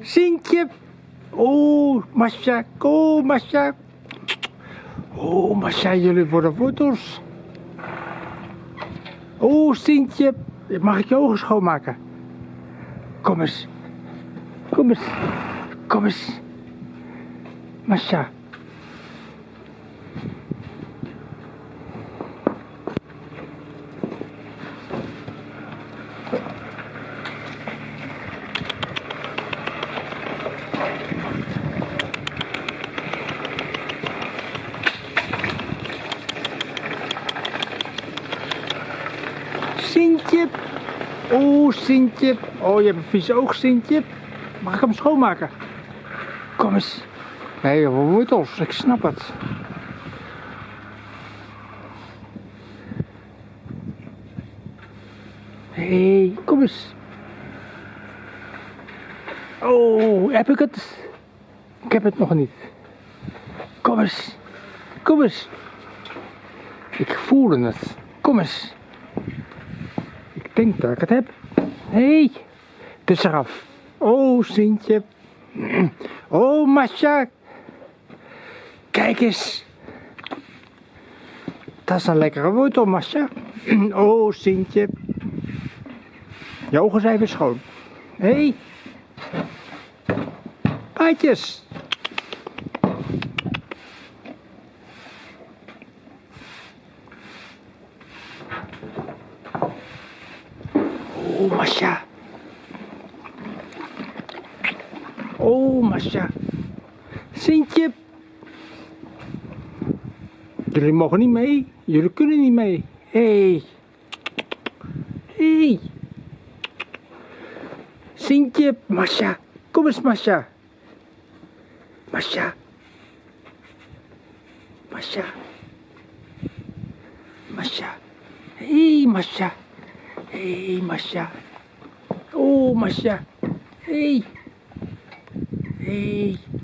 Sintje. Oh, Masha. Oh, Masha. Oh, Masha, jullie worden foto's. Oh, Sintje. Mag ik je ogen schoonmaken? Kom eens. Kom eens. Kom eens. Masha. Sintje. Oh, Sintje. Oh, je hebt een vies oog, Sintje. Mag ik hem schoonmaken? Kom eens. Nee, wortels. Ik snap het. Hé, hey, kom eens. Oh, heb ik het? Ik heb het nog niet. Kom eens. Kom eens. Ik voelde het. Kom eens. Denk dat ik het heb. Hé, hey, het is eraf. Oh, Sintje. Oh, Masha. Kijk eens. Dat is een lekkere wortel, Masha. Oh, Sintje. Je ogen zijn weer schoon. Hé. Hey. Oh, Masha. Oh, Masha. Sintje. Jullie mogen niet mee. Jullie kunnen niet mee. Hé. Hey. Hé. Hey. Sintje. Masha. Kom eens, Masha. Masha. Masha. Masha. Hé, hey, Masha. Hé, hey, Masha. Oh, Masha. Hé. Hey. Hé. Hey.